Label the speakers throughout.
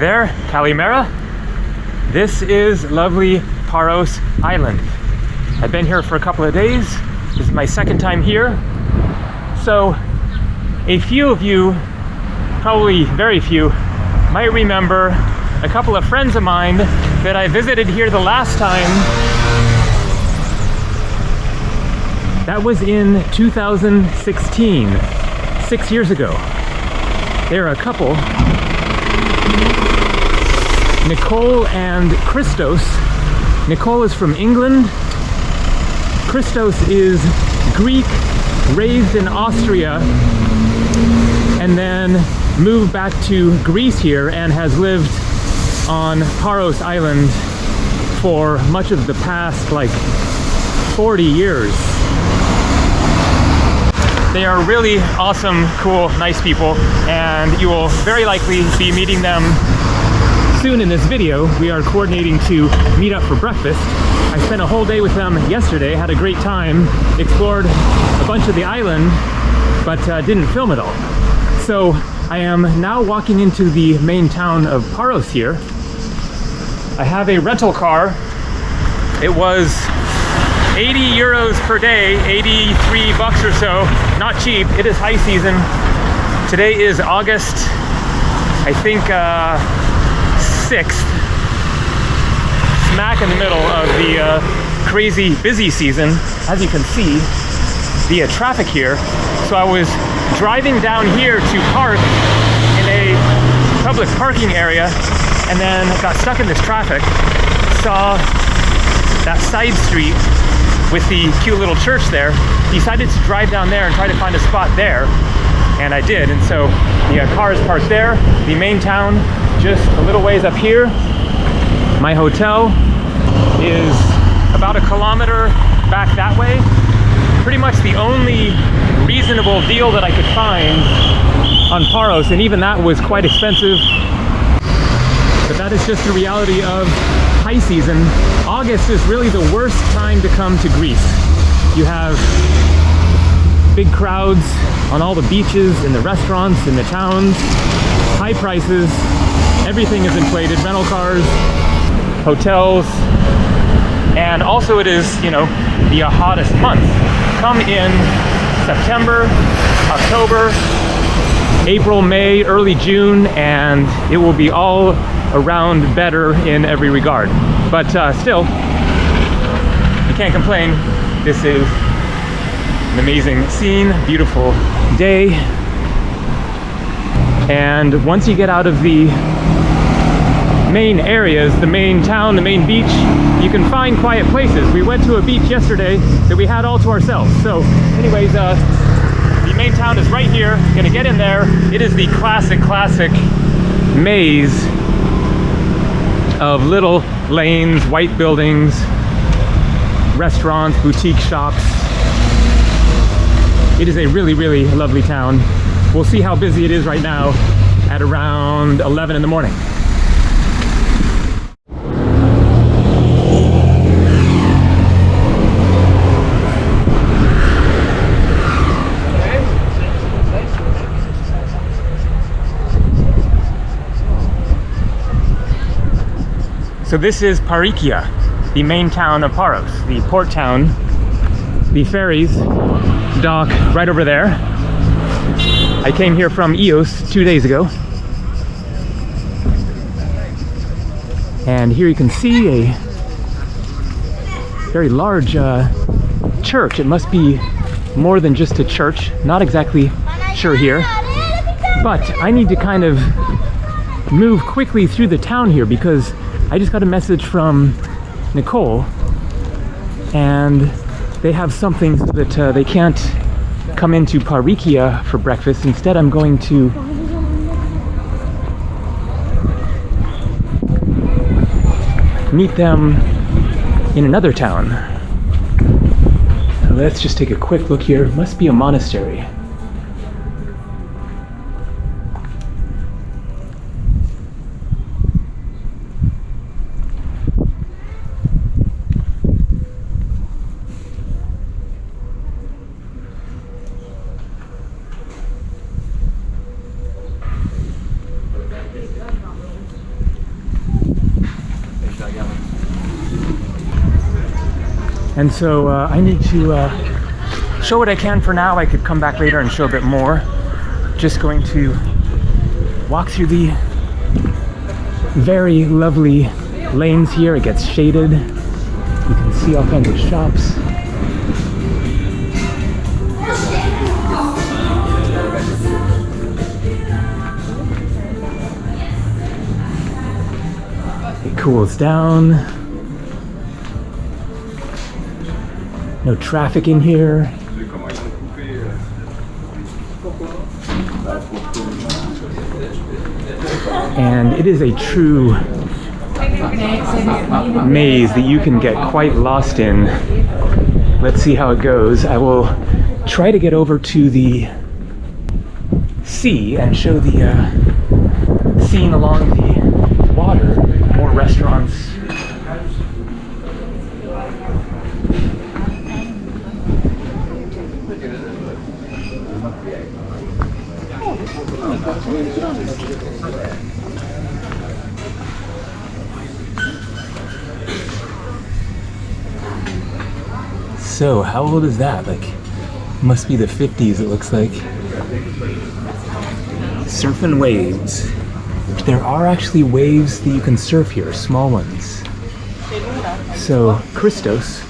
Speaker 1: there, Kalimera. This is lovely Paros Island. I've been here for a couple of days. This is my second time here. So, a few of you, probably very few, might remember a couple of friends of mine that I visited here the last time. That was in 2016, six years ago. They're a couple Nicole and Christos. Nicole is from England. Christos is Greek, raised in Austria, and then moved back to Greece here and has lived on Paros Island for much of the past like 40 years. They are really awesome, cool, nice people, and you will very likely be meeting them soon in this video. We are coordinating to meet up for breakfast. I spent a whole day with them yesterday, had a great time, explored a bunch of the island, but uh, didn't film it all. So I am now walking into the main town of Paros here. I have a rental car. It was 80 euros per day, 83 bucks or so. Not cheap. It is high season. Today is August, I think, uh, 6th. Smack in the middle of the uh, crazy busy season. As you can see, the traffic here. So I was driving down here to park in a public parking area and then got stuck in this traffic. Saw that side street with the cute little church there, decided to drive down there and try to find a spot there. And I did. And so the uh, car is parked there. The main town just a little ways up here. My hotel is about a kilometer back that way. Pretty much the only reasonable deal that I could find on Paros, and even that was quite expensive. But that is just the reality of high season, August is really the worst time to come to Greece. You have big crowds on all the beaches, in the restaurants, in the towns, high prices, everything is inflated, rental cars, hotels, and also it is, you know, the hottest month. Come in September, October, April, May, early June, and it will be all around better in every regard. But uh, still, you can't complain. This is an amazing scene, beautiful day. And once you get out of the main areas, the main town, the main beach, you can find quiet places. We went to a beach yesterday that we had all to ourselves. So anyways, uh, the main town is right here. Gonna get in there. It is the classic, classic maze of little lanes, white buildings, restaurants, boutique shops. It is a really, really lovely town. We'll see how busy it is right now at around 11 in the morning. So this is Parikia, the main town of Paros, the port town. The ferries dock right over there. I came here from Ios two days ago. And here you can see a very large uh, church. It must be more than just a church. Not exactly sure here. But I need to kind of move quickly through the town here because I just got a message from Nicole and they have something that uh, they can't come into Parikia for breakfast. Instead, I'm going to meet them in another town. Let's just take a quick look here. Must be a monastery. And so uh, I need to uh, show what I can for now. I could come back later and show a bit more. Just going to walk through the very lovely lanes here. It gets shaded. You can see all kinds of shops. It cools down. No traffic in here. And it is a true maze that you can get quite lost in. Let's see how it goes. I will try to get over to the sea and show the uh, scene along the water. More restaurants. So, how old is that? Like, must be the 50s, it looks like. Surfing waves. There are actually waves that you can surf here, small ones. So, Christos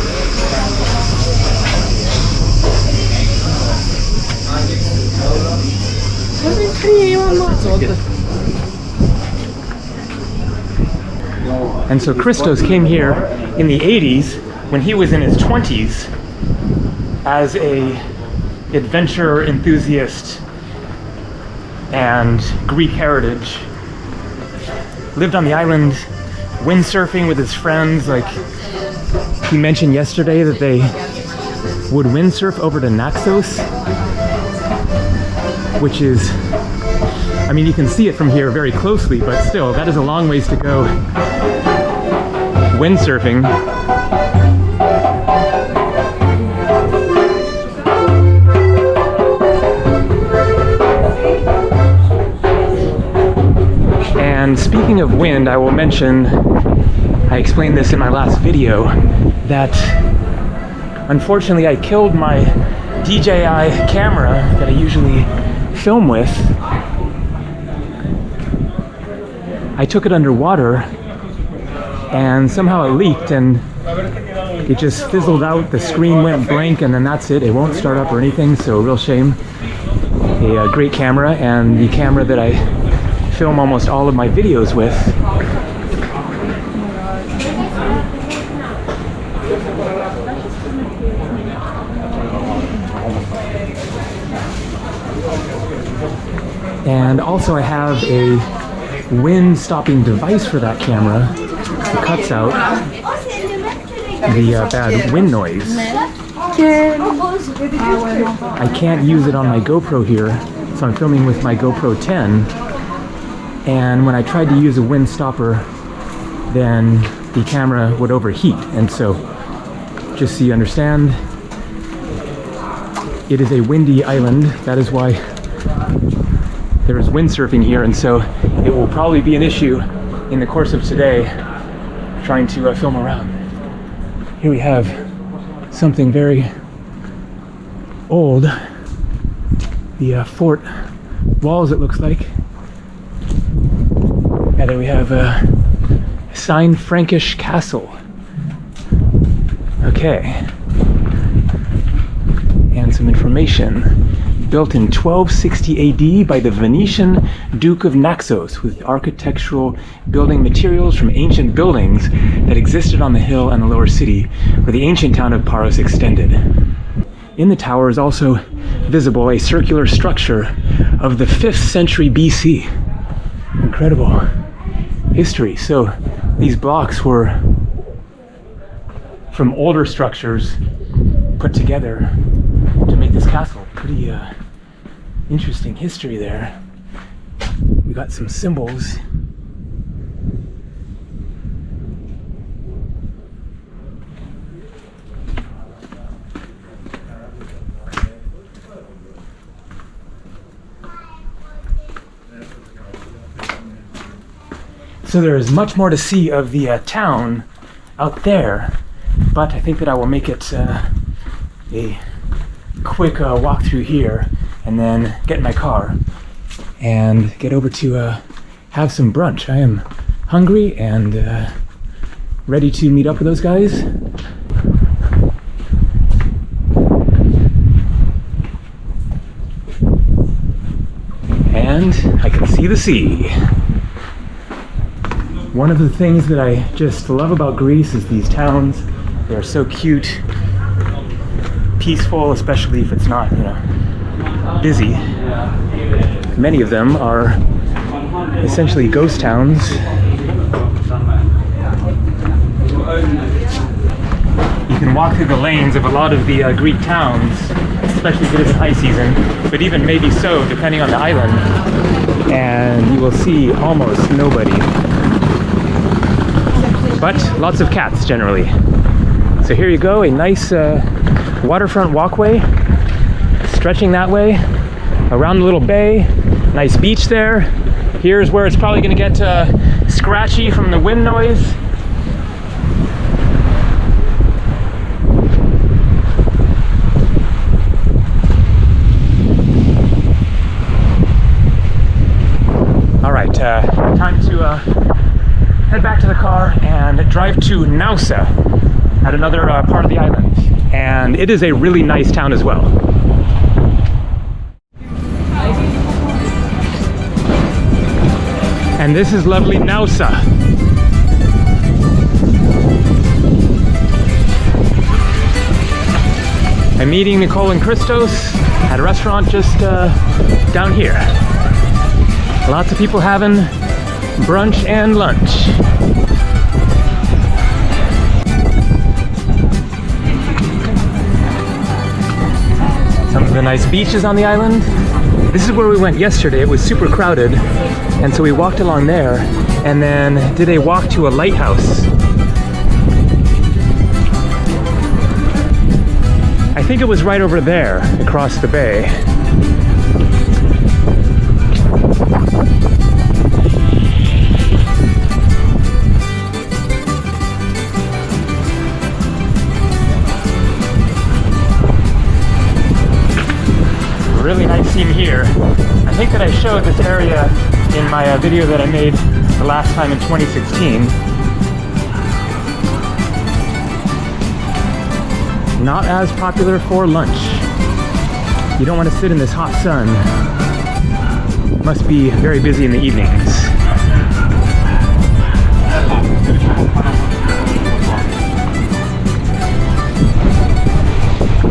Speaker 1: And so Christos came here in the 80s when he was in his 20s as a adventure enthusiast and Greek heritage. Lived on the island windsurfing with his friends. Like he mentioned yesterday that they would windsurf over to Naxos, which is, I mean, you can see it from here very closely, but still, that is a long ways to go windsurfing. And speaking of wind, I will mention, I explained this in my last video, that unfortunately I killed my DJI camera that I usually film with. I took it underwater and somehow it leaked and it just fizzled out. The screen went blank and then that's it. It won't start up or anything, so real shame. A, uh, great camera and the camera that I film almost all of my videos with. And also I have a wind stopping device for that camera. Cuts out the uh, bad wind noise. I can't use it on my GoPro here, so I'm filming with my GoPro 10. And when I tried to use a wind stopper, then the camera would overheat. And so, just so you understand, it is a windy island. That is why there is windsurfing here. And so it will probably be an issue in the course of today trying to uh, film around. Here we have something very old. The uh, fort walls, it looks like. And then we have a signed Frankish castle. Okay. And some information. Built in 1260 AD by the Venetian Duke of Naxos with architectural building materials from ancient buildings that existed on the hill and the lower city where the ancient town of Paros extended. In the tower is also visible a circular structure of the 5th century BC. Incredible history. So these blocks were from older structures put together to make this castle. Pretty uh, interesting history there. We got some symbols. So there is much more to see of the uh, town out there, but I think that I will make it uh, a quick uh, walk through here and then get in my car and get over to uh, have some brunch. I am hungry and uh, ready to meet up with those guys. And I can see the sea. One of the things that I just love about Greece is these towns. They're so cute, peaceful, especially if it's not, you know, busy. Many of them are essentially ghost towns. You can walk through the lanes of a lot of the uh, Greek towns, especially if it isn't high season, but even maybe so, depending on the island, and you will see almost nobody. But lots of cats generally. So here you go, a nice uh, waterfront walkway, stretching that way, around the little bay, nice beach there. Here's where it's probably gonna get uh, scratchy from the wind noise. All right, uh, time to uh, head back to the car and drive to Naoussa at another uh, part of the island. And it is a really nice town as well. And this is lovely Naoussa. I'm meeting Nicole and Christos at a restaurant just uh, down here. Lots of people having brunch and lunch. The nice beaches on the island. This is where we went yesterday. It was super crowded. And so we walked along there and then did a walk to a lighthouse. I think it was right over there across the bay. Here. I think that I showed this area in my uh, video that I made the last time in 2016. Not as popular for lunch. You don't want to sit in this hot sun. Must be very busy in the evenings.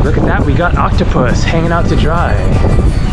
Speaker 1: Look at that, we got octopus hanging out to dry.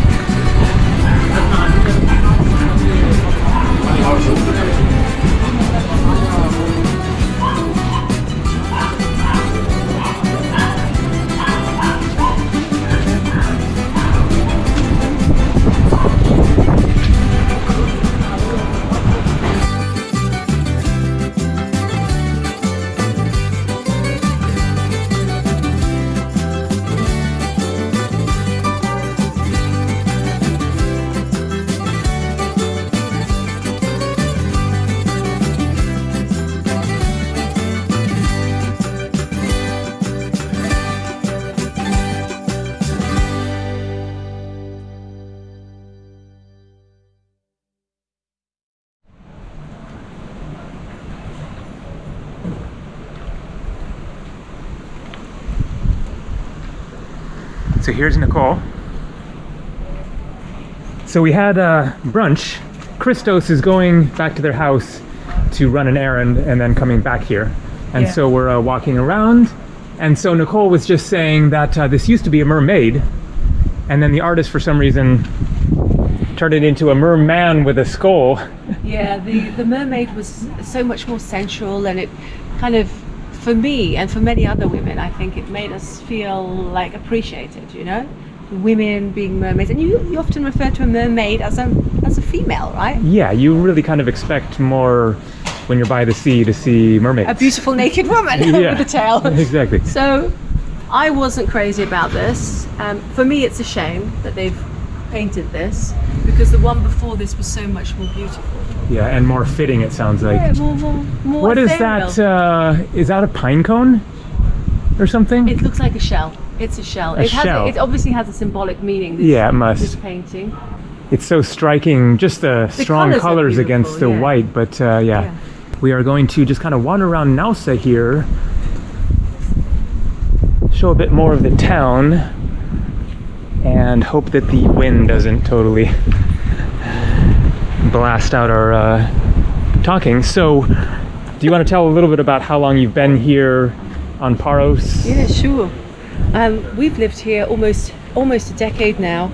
Speaker 1: So here's Nicole. So we had uh, brunch. Christos is going back to their house to run an errand and then coming back here. And
Speaker 2: Yeah.
Speaker 1: so we're uh, walking around. And so Nicole was just saying that uh, this used to be a mermaid. And then the artist, for some reason, turned it into a merman with a skull.
Speaker 2: Yeah, the, the mermaid was so much more sensual and it kind of, for me and for many other women, I think it made us feel like appreciated, you know? Women being mermaids. And you, you often refer to a mermaid as a, as a female, right?
Speaker 1: Yeah, you really kind of expect more when you're by the sea to see mermaids.
Speaker 2: A beautiful naked woman
Speaker 1: Yeah,
Speaker 2: with a tail.
Speaker 1: exactly.
Speaker 2: So I wasn't crazy about this. Um, for me, it's a shame that they've painted this because the one before this was so much more beautiful.
Speaker 1: Yeah, and more fitting. It sounds like.
Speaker 2: Yeah, more, more, more
Speaker 1: What is that? Uh, is that a pine cone or something?
Speaker 2: It looks like a shell. It's a shell.
Speaker 1: A
Speaker 2: it has.
Speaker 1: shell.
Speaker 2: It obviously has a symbolic meaning. This,
Speaker 1: yeah, it must.
Speaker 2: This painting.
Speaker 1: It's so striking. Just the, strong
Speaker 2: colours
Speaker 1: colors against the
Speaker 2: yeah.
Speaker 1: white. But uh, yeah.
Speaker 2: Yeah.
Speaker 1: we are going to just kind of wander around Naoussa here, show a bit more of the town, and hope that the wind doesn't totally blast out our uh, talking. So, do you want to tell a little bit about how long you've been here on Paros?
Speaker 2: Yeah, sure. Um, we've lived here almost almost a decade now.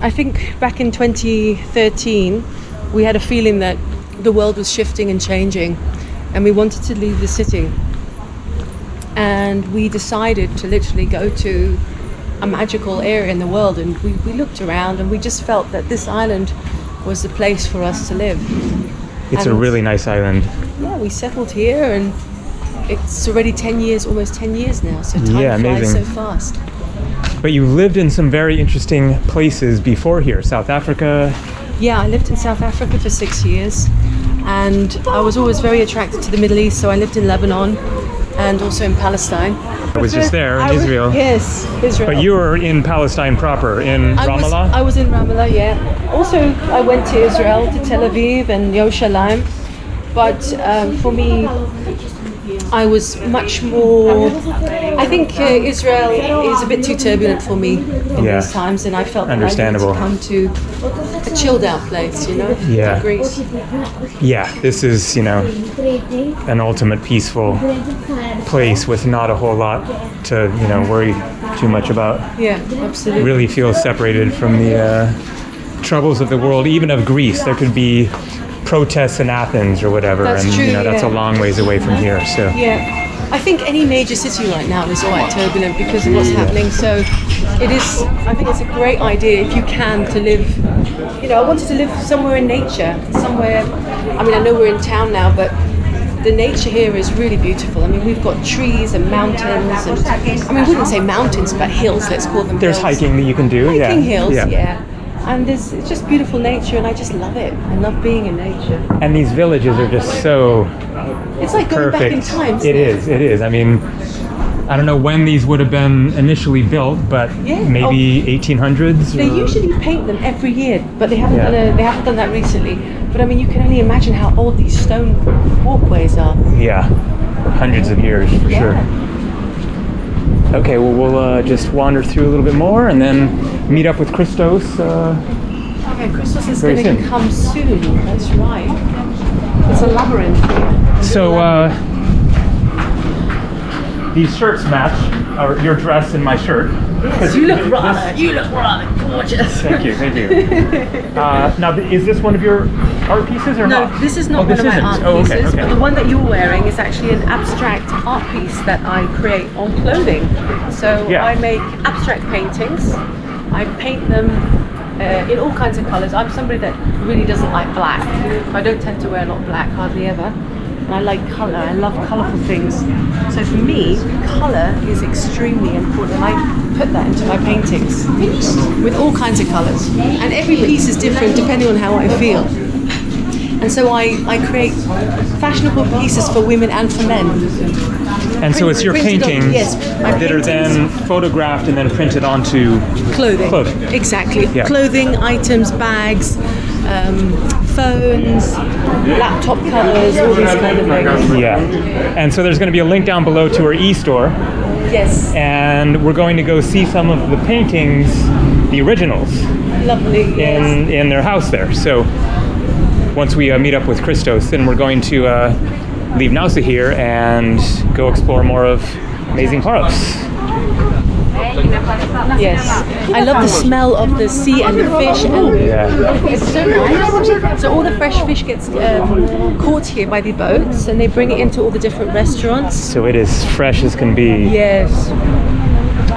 Speaker 2: I think back in 2013, we had a feeling that the world was shifting and changing, and we wanted to leave the city. And we decided to literally go to a magical area in the world, and we, we looked around and we just felt that this island was the place for us to live.
Speaker 1: It's a really nice island.
Speaker 2: Yeah, we settled here, and it's already 10 years, almost 10 years now, so time
Speaker 1: Yeah,
Speaker 2: flies
Speaker 1: amazing.
Speaker 2: so fast.
Speaker 1: But you lived in some very interesting places before here South Africa.
Speaker 2: Yeah, I lived in South Africa for six years, and I was always very attracted to the Middle East. So I lived in Lebanon and also in Palestine.
Speaker 1: I was just there in
Speaker 2: I was-
Speaker 1: Israel.
Speaker 2: Yes, Israel.
Speaker 1: But you were in Palestine proper, in
Speaker 2: I was,
Speaker 1: Ramallah?
Speaker 2: I was in Ramallah, yeah. Also, I went to Israel, to Tel Aviv and Yerushalayim. But um, for me, I was much more. I think uh, Israel is a bit too turbulent for me in
Speaker 1: Yeah.
Speaker 2: these times, and I felt
Speaker 1: Understandable.
Speaker 2: I come to a chilled out place, you know,
Speaker 1: Yeah.
Speaker 2: Greece.
Speaker 1: Yeah, this is, you know, an ultimate peaceful place with not a whole lot to, you know, worry too much about.
Speaker 2: Yeah, absolutely.
Speaker 1: Really feel separated from the uh, troubles of the world, even of Greece. There could be protests in Athens or whatever,
Speaker 2: That's
Speaker 1: and
Speaker 2: true,
Speaker 1: you know that's a long ways away from here. So
Speaker 2: Yeah. I think any major city right now is quite turbulent because of what's happening. So it is, I think it's a great idea if you can to live, you know, I wanted to live somewhere in nature, somewhere, I mean, I know we're in town now, but the nature here is really beautiful. I mean, we've got trees and mountains and, I mean, we wouldn't say mountains, but hills, let's call them
Speaker 1: there's
Speaker 2: hills.
Speaker 1: hiking that you can do. yeah.
Speaker 2: Hiking hills, yeah. And there's, it's just beautiful nature and I just love it. I love being in nature.
Speaker 1: And these villages are just so
Speaker 2: It's like going back in
Speaker 1: perfect.
Speaker 2: time.
Speaker 1: It is. It is. I mean, I don't know when these would have been initially built, but
Speaker 2: Yeah. Oh.
Speaker 1: maybe 1800s.
Speaker 2: They
Speaker 1: or-
Speaker 2: usually paint them every year, but they haven't
Speaker 1: Yeah.
Speaker 2: done a, they haven't done that recently. But I mean, you can only imagine how old these stone walkways are.
Speaker 1: Yeah, hundreds of years for
Speaker 2: Yeah.
Speaker 1: sure. Okay, well, we'll uh, just wander through a little bit more and then meet up with Christos. Uh,
Speaker 2: Okay, Christos is going to come soon. That's right. It's a labyrinth. here.
Speaker 1: so, uh, these shirts match or your dress and my shirt.
Speaker 2: Yes, you look rather, you look rather gorgeous.
Speaker 1: Thank you, thank you. Uh, now, is this one of your art pieces or
Speaker 2: No,
Speaker 1: not?
Speaker 2: this is not
Speaker 1: Oh,
Speaker 2: one of my
Speaker 1: isn't.
Speaker 2: art
Speaker 1: Oh, okay,
Speaker 2: pieces,
Speaker 1: okay.
Speaker 2: but the one that you're wearing is actually an abstract art piece that I create on clothing. So
Speaker 1: Yeah.
Speaker 2: I make abstract paintings. I paint them uh, in all kinds of colours. I'm somebody that really doesn't like black. I don't tend to wear a lot of black, hardly ever. And I like colour. I love colourful things. So for me, colour is extremely important, and I put that into my paintings with all kinds of colours. And every piece is different depending on how I feel. And so I, I create fashionable pieces for women and for men.
Speaker 1: And so it's your
Speaker 2: on-
Speaker 1: paintings
Speaker 2: yes,
Speaker 1: that are then photographed and then printed onto
Speaker 2: Clothing.
Speaker 1: Clothing.
Speaker 2: Exactly.
Speaker 1: Yeah.
Speaker 2: Clothing, items, bags, um, phones, laptop covers, all these kind of things.
Speaker 1: Yeah. And so there's going to be a link down below to our e-store,
Speaker 2: Yes.
Speaker 1: and we're going to go see some of the paintings, the originals,
Speaker 2: Lovely. Yes.
Speaker 1: in in their house there. So once we uh, meet up with Christos, then we're going to uh, leave Naoussa here and go explore more of amazing Paros.
Speaker 2: Yes. I love the smell of the sea and the fish. And
Speaker 1: Yeah.
Speaker 2: It's so nice. So all the fresh fish gets um, caught here by the boats, and they bring it into all the different restaurants.
Speaker 1: So it is fresh as can be.
Speaker 2: Yes.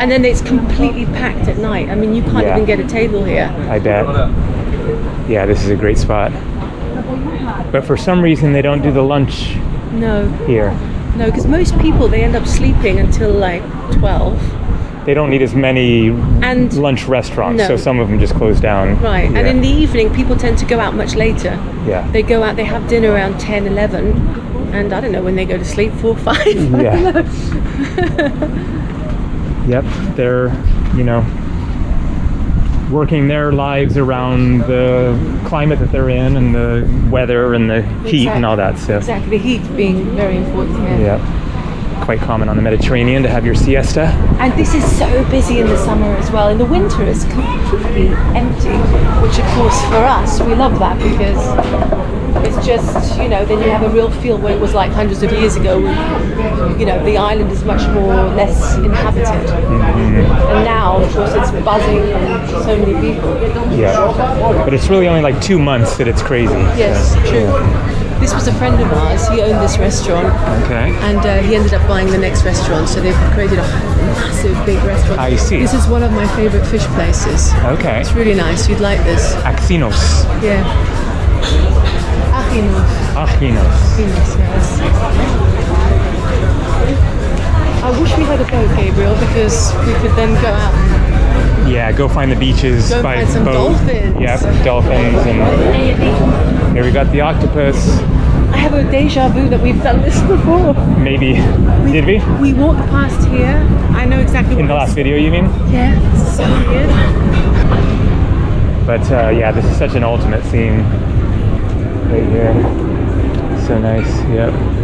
Speaker 2: And then it's completely packed at night. I mean, you can't
Speaker 1: Yeah.
Speaker 2: even get a table here.
Speaker 1: I bet. Yeah, this is a great spot. But for some reason, they don't do the lunch
Speaker 2: No,
Speaker 1: here.
Speaker 2: no, because most people they end up sleeping until like twelve,
Speaker 1: they don't need as many
Speaker 2: And-
Speaker 1: lunch restaurants,
Speaker 2: No.
Speaker 1: so some of them just close down.
Speaker 2: Right. And in the evening, people tend to go out much later.
Speaker 1: yeah.
Speaker 2: They go out, they have dinner around 10, 11, and I don't know when they go to sleep, 4, 5.
Speaker 1: Yeah. Yep, they're, you know, working their lives around the climate that they're in and the weather and the heat and all that. So,
Speaker 2: Exactly. The heat being very important here.
Speaker 1: yeah, quite common on the Mediterranean to have your siesta.
Speaker 2: And this is so busy in the summer as well. In the winter, it's completely empty, which of course for us, we love that because it's just, you know, then you have a real feel what it was like hundreds of years ago. When, you know, the island is much more less inhabited. Mm-hmm. And now, of course, it's buzzing and so many people.
Speaker 1: Yeah, but it's really only like two months that it's crazy.
Speaker 2: Yes,
Speaker 1: so,
Speaker 2: true. This was a friend of ours. He owned this restaurant,
Speaker 1: Okay.
Speaker 2: and uh, he ended up buying the next restaurant. So they've created a massive, big restaurant.
Speaker 1: I see.
Speaker 2: This is one of my favorite fish places.
Speaker 1: Okay.
Speaker 2: It's really nice. You'd like this.
Speaker 1: Axinos.
Speaker 2: Yeah. Achinos.
Speaker 1: Achinos.
Speaker 2: Achinos, yes. I wish we had a boat, Gabriel, because we could then go out.
Speaker 1: Yeah, go find the beaches
Speaker 2: Go
Speaker 1: by
Speaker 2: find some
Speaker 1: boat.
Speaker 2: dolphins.
Speaker 1: Yep, dolphins, and here we got the octopus.
Speaker 2: I have a deja vu that we've done this before.
Speaker 1: Maybe did we
Speaker 2: We walked past here. I know exactly
Speaker 1: in the last video? You mean?
Speaker 2: Yeah, so weird.
Speaker 1: But uh, yeah, this is such an ultimate scene right here. So nice. Yep.